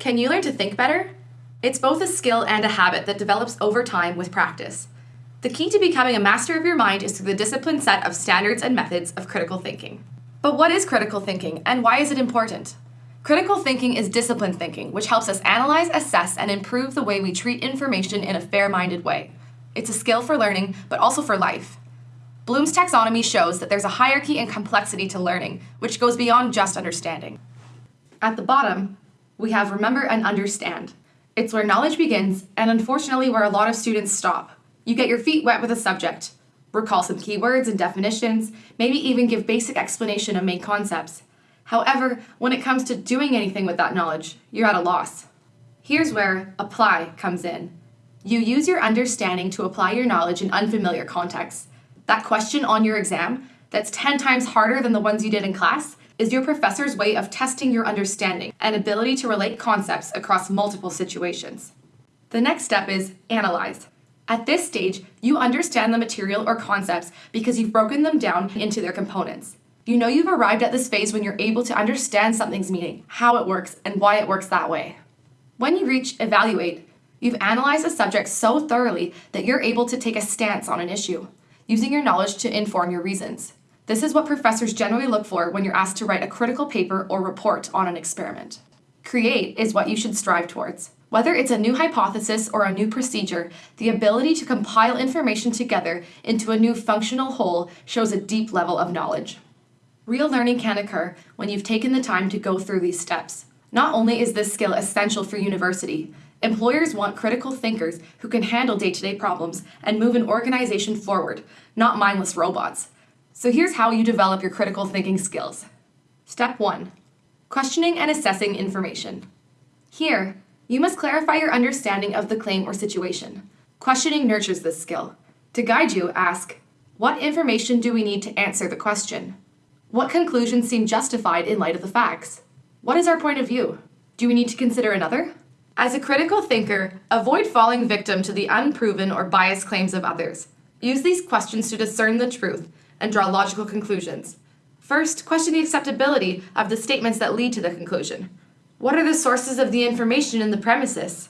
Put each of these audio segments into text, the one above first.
Can you learn to think better? It's both a skill and a habit that develops over time with practice. The key to becoming a master of your mind is through the disciplined set of standards and methods of critical thinking. But what is critical thinking and why is it important? Critical thinking is disciplined thinking, which helps us analyze, assess, and improve the way we treat information in a fair minded way. It's a skill for learning, but also for life. Bloom's taxonomy shows that there's a hierarchy and complexity to learning, which goes beyond just understanding. At the bottom, we have remember and understand. It's where knowledge begins, and unfortunately, where a lot of students stop. You get your feet wet with a subject, recall some keywords and definitions, maybe even give basic explanation of main concepts. However, when it comes to doing anything with that knowledge, you're at a loss. Here's where apply comes in. You use your understanding to apply your knowledge in unfamiliar contexts. That question on your exam, that's 10 times harder than the ones you did in class, is your professor's way of testing your understanding and ability to relate concepts across multiple situations. The next step is analyze. At this stage, you understand the material or concepts because you've broken them down into their components. You know you've arrived at this phase when you're able to understand something's meaning, how it works, and why it works that way. When you reach evaluate, you've analyzed a subject so thoroughly that you're able to take a stance on an issue, using your knowledge to inform your reasons. This is what professors generally look for when you're asked to write a critical paper or report on an experiment. Create is what you should strive towards. Whether it's a new hypothesis or a new procedure, the ability to compile information together into a new functional whole shows a deep level of knowledge. Real learning can occur when you've taken the time to go through these steps. Not only is this skill essential for university, employers want critical thinkers who can handle day-to-day problems and move an organization forward, not mindless robots. So here's how you develop your critical thinking skills. Step 1. Questioning and assessing information. Here, you must clarify your understanding of the claim or situation. Questioning nurtures this skill. To guide you, ask, what information do we need to answer the question? What conclusions seem justified in light of the facts? What is our point of view? Do we need to consider another? As a critical thinker, avoid falling victim to the unproven or biased claims of others. Use these questions to discern the truth and draw logical conclusions. First, question the acceptability of the statements that lead to the conclusion. What are the sources of the information in the premises?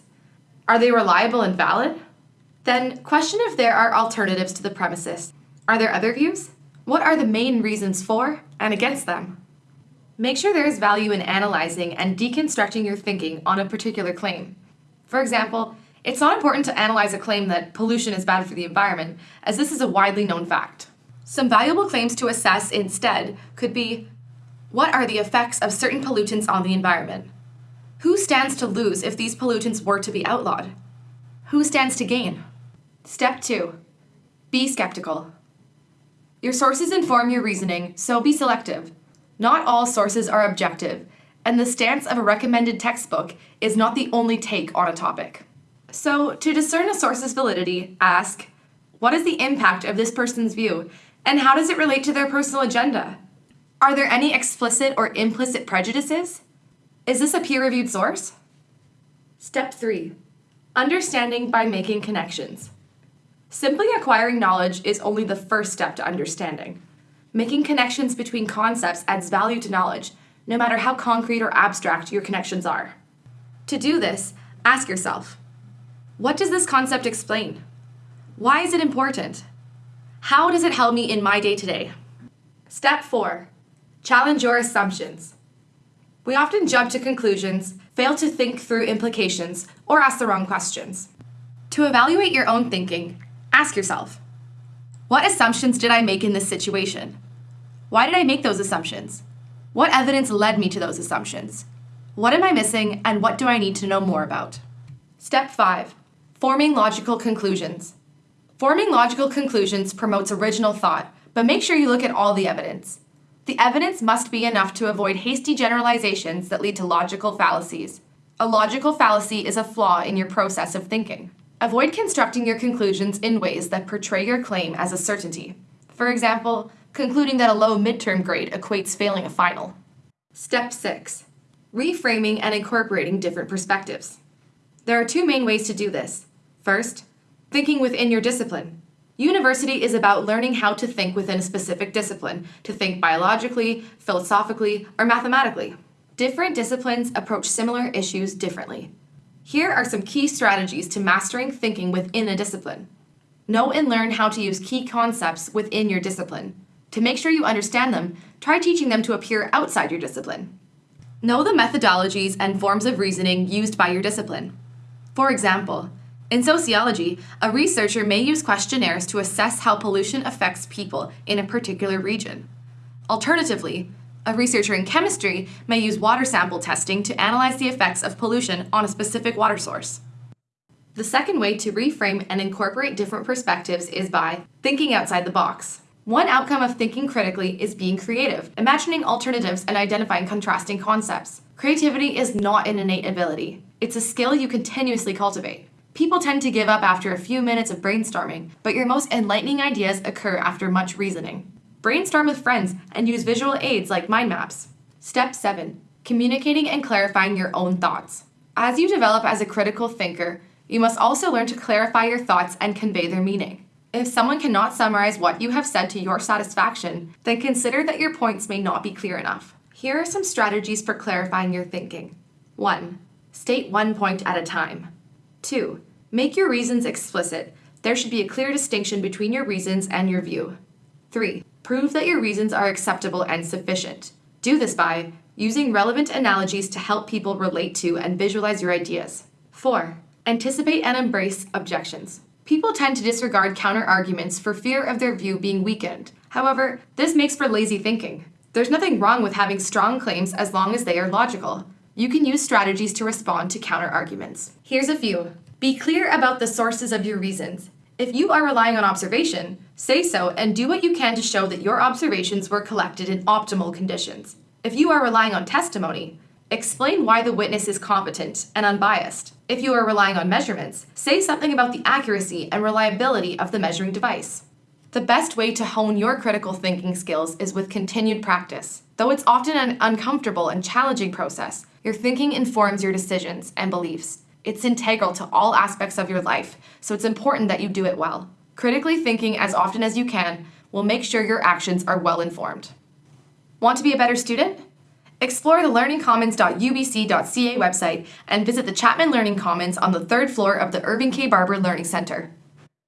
Are they reliable and valid? Then, question if there are alternatives to the premises. Are there other views? What are the main reasons for and against them? Make sure there is value in analyzing and deconstructing your thinking on a particular claim. For example, it's not important to analyze a claim that pollution is bad for the environment, as this is a widely known fact. Some valuable claims to assess instead could be, what are the effects of certain pollutants on the environment? Who stands to lose if these pollutants were to be outlawed? Who stands to gain? Step 2. Be skeptical. Your sources inform your reasoning, so be selective. Not all sources are objective, and the stance of a recommended textbook is not the only take on a topic. So, to discern a source's validity, ask, what is the impact of this person's view and how does it relate to their personal agenda? Are there any explicit or implicit prejudices? Is this a peer-reviewed source? Step 3. Understanding by making connections. Simply acquiring knowledge is only the first step to understanding. Making connections between concepts adds value to knowledge, no matter how concrete or abstract your connections are. To do this, ask yourself, what does this concept explain? Why is it important? How does it help me in my day-to-day? Step 4. Challenge your assumptions. We often jump to conclusions, fail to think through implications, or ask the wrong questions. To evaluate your own thinking, ask yourself, what assumptions did I make in this situation? Why did I make those assumptions? What evidence led me to those assumptions? What am I missing and what do I need to know more about? Step 5. Forming logical conclusions. Forming logical conclusions promotes original thought, but make sure you look at all the evidence. The evidence must be enough to avoid hasty generalizations that lead to logical fallacies. A logical fallacy is a flaw in your process of thinking. Avoid constructing your conclusions in ways that portray your claim as a certainty. For example, concluding that a low midterm grade equates failing a final. Step 6. Reframing and incorporating different perspectives. There are two main ways to do this. First, Thinking within your discipline. University is about learning how to think within a specific discipline, to think biologically, philosophically, or mathematically. Different disciplines approach similar issues differently. Here are some key strategies to mastering thinking within a discipline. Know and learn how to use key concepts within your discipline. To make sure you understand them, try teaching them to a peer outside your discipline. Know the methodologies and forms of reasoning used by your discipline. For example, in sociology, a researcher may use questionnaires to assess how pollution affects people in a particular region. Alternatively, a researcher in chemistry may use water sample testing to analyze the effects of pollution on a specific water source. The second way to reframe and incorporate different perspectives is by thinking outside the box. One outcome of thinking critically is being creative, imagining alternatives and identifying contrasting concepts. Creativity is not an innate ability, it's a skill you continuously cultivate. People tend to give up after a few minutes of brainstorming, but your most enlightening ideas occur after much reasoning. Brainstorm with friends and use visual aids like mind maps. Step 7 Communicating and clarifying your own thoughts. As you develop as a critical thinker, you must also learn to clarify your thoughts and convey their meaning. If someone cannot summarize what you have said to your satisfaction, then consider that your points may not be clear enough. Here are some strategies for clarifying your thinking. 1. State one point at a time. 2. Make your reasons explicit. There should be a clear distinction between your reasons and your view. 3. Prove that your reasons are acceptable and sufficient. Do this by using relevant analogies to help people relate to and visualize your ideas. 4. Anticipate and embrace objections. People tend to disregard counter arguments for fear of their view being weakened. However, this makes for lazy thinking. There's nothing wrong with having strong claims as long as they are logical. You can use strategies to respond to counter arguments. Here's a few. Be clear about the sources of your reasons. If you are relying on observation, say so and do what you can to show that your observations were collected in optimal conditions. If you are relying on testimony, explain why the witness is competent and unbiased. If you are relying on measurements, say something about the accuracy and reliability of the measuring device. The best way to hone your critical thinking skills is with continued practice. Though it's often an uncomfortable and challenging process, your thinking informs your decisions and beliefs. It's integral to all aspects of your life, so it's important that you do it well. Critically thinking as often as you can will make sure your actions are well informed. Want to be a better student? Explore the learningcommons.ubc.ca website and visit the Chapman Learning Commons on the third floor of the Irving K. Barber Learning Center.